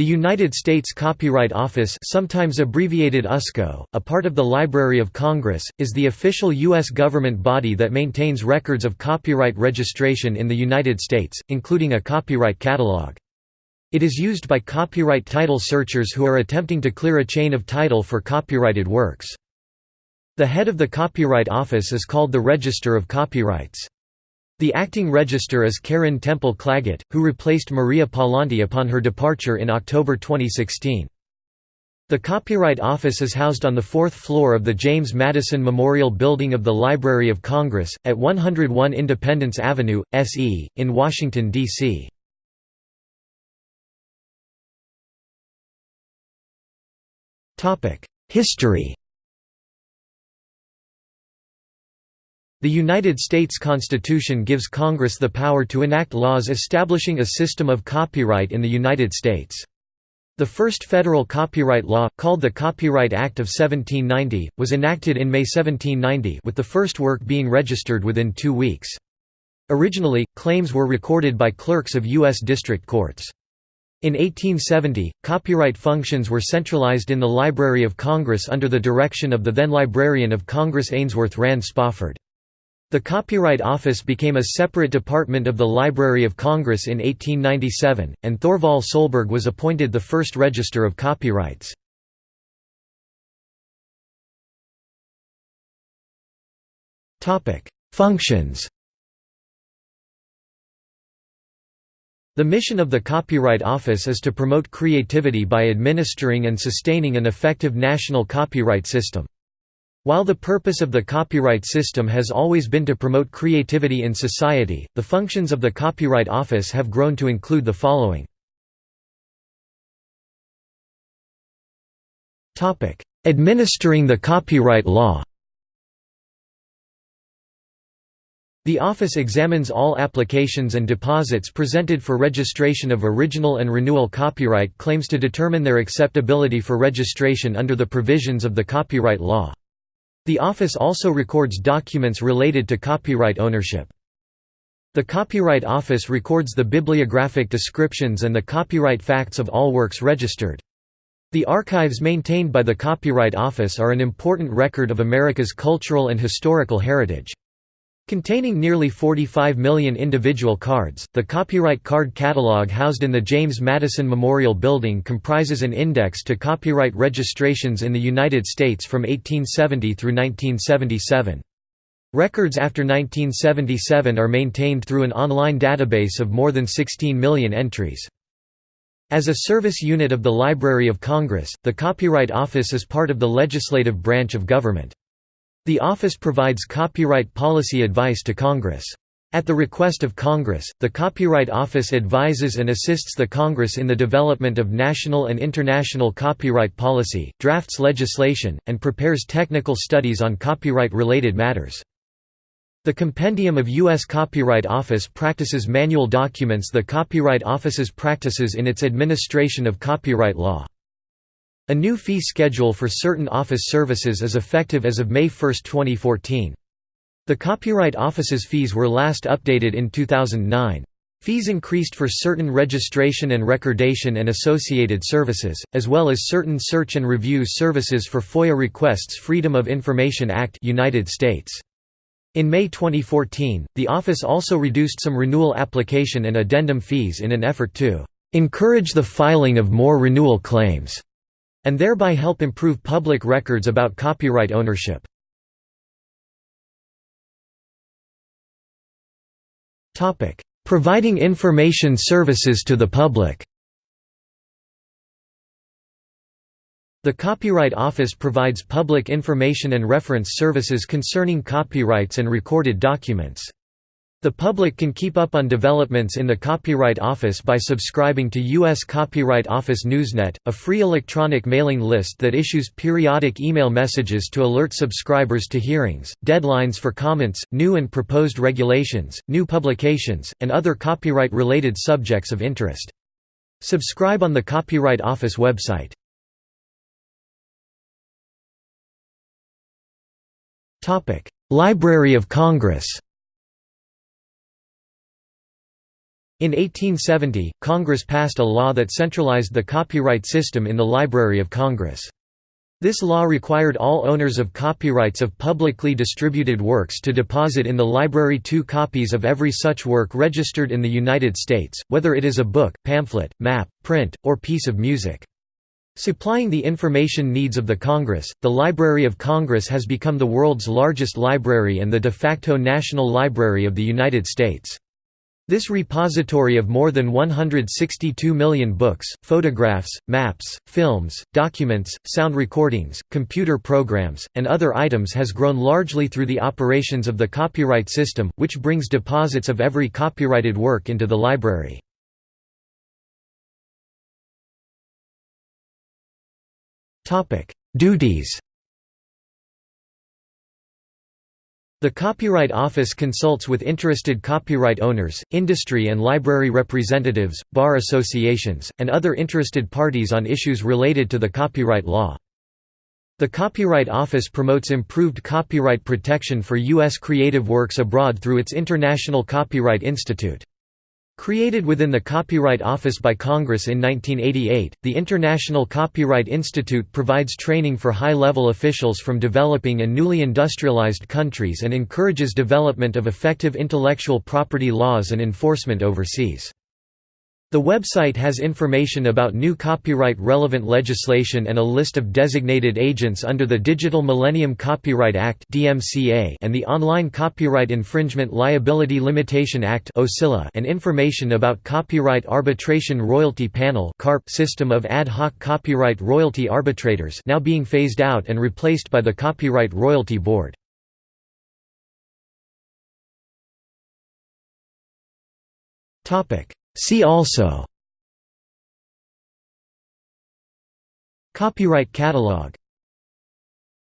The United States Copyright Office sometimes abbreviated USCO, a part of the Library of Congress, is the official U.S. government body that maintains records of copyright registration in the United States, including a copyright catalog. It is used by copyright title searchers who are attempting to clear a chain of title for copyrighted works. The head of the Copyright Office is called the Register of Copyrights. The acting register is Karyn Temple Claggett, who replaced Maria Pallante upon her departure in October 2016. The Copyright Office is housed on the fourth floor of the James Madison Memorial Building of the Library of Congress, at 101 Independence Avenue, SE, in Washington, D.C. History The United States Constitution gives Congress the power to enact laws establishing a system of copyright in the United States. The first federal copyright law, called the Copyright Act of 1790, was enacted in May 1790 with the first work being registered within two weeks. Originally, claims were recorded by clerks of U.S. district courts. In 1870, copyright functions were centralized in the Library of Congress under the direction of the then Librarian of Congress Ainsworth Rand Spofford. The Copyright Office became a separate department of the Library of Congress in 1897, and Thorvald Solberg was appointed the first Register of Copyrights. Functions The mission of the Copyright Office is to promote creativity by administering and sustaining an effective national copyright system. While the purpose of the copyright system has always been to promote creativity in society, the functions of the Copyright Office have grown to include the following. Administering the copyright law The office examines all applications and deposits presented for registration of original and renewal copyright claims to determine their acceptability for registration under the provisions of the copyright law. The office also records documents related to copyright ownership. The Copyright Office records the bibliographic descriptions and the copyright facts of all works registered. The archives maintained by the Copyright Office are an important record of America's cultural and historical heritage. Containing nearly 45 million individual cards, the copyright card catalog housed in the James Madison Memorial Building comprises an index to copyright registrations in the United States from 1870 through 1977. Records after 1977 are maintained through an online database of more than 16 million entries. As a service unit of the Library of Congress, the Copyright Office is part of the legislative branch of government. The office provides copyright policy advice to Congress. At the request of Congress, the Copyright Office advises and assists the Congress in the development of national and international copyright policy, drafts legislation, and prepares technical studies on copyright-related matters. The Compendium of U.S. Copyright Office practices manual documents the Copyright Office's practices in its administration of copyright law. A new fee schedule for certain office services is effective as of May 1, 2014. The Copyright Office's fees were last updated in 2009. Fees increased for certain registration and recordation and associated services, as well as certain search and review services for FOIA requests Freedom of Information Act United States. In May 2014, the office also reduced some renewal application and addendum fees in an effort to "...encourage the filing of more renewal claims." And thereby help improve public records about copyright ownership. Providing information services to the public The Copyright Office provides public information and reference services concerning copyrights and recorded documents. The public can keep up on developments in the Copyright Office by subscribing to U.S. Copyright Office Newsnet, a free electronic mailing list that issues periodic email messages to alert subscribers to hearings, deadlines for comments, new and proposed regulations, new publications, and other copyright-related subjects of interest. Subscribe on the Copyright Office website. Library of Congress In 1870, Congress passed a law that centralized the copyright system in the Library of Congress. This law required all owners of copyrights of publicly distributed works to deposit in the library two copies of every such work registered in the United States, whether it is a book, pamphlet, map, print, or piece of music. Supplying the information needs of the Congress, the Library of Congress has become the world's largest library and the de facto national library of the United States. This repository of more than 162 million books, photographs, maps, films, documents, sound recordings, computer programs, and other items has grown largely through the operations of the copyright system, which brings deposits of every copyrighted work into the library. Duties The Copyright Office consults with interested copyright owners, industry and library representatives, bar associations, and other interested parties on issues related to the copyright law. The Copyright Office promotes improved copyright protection for U.S. creative works abroad through its International Copyright Institute. Created within the Copyright Office by Congress in 1988, the International Copyright Institute provides training for high-level officials from developing and newly industrialized countries and encourages development of effective intellectual property laws and enforcement overseas. The website has information about new copyright-relevant legislation and a list of designated agents under the Digital Millennium Copyright Act and the Online Copyright Infringement Liability Limitation Act and information about Copyright Arbitration Royalty Panel system of ad hoc copyright royalty arbitrators now being phased out and replaced by the Copyright Royalty Board. Topic See also Copyright catalog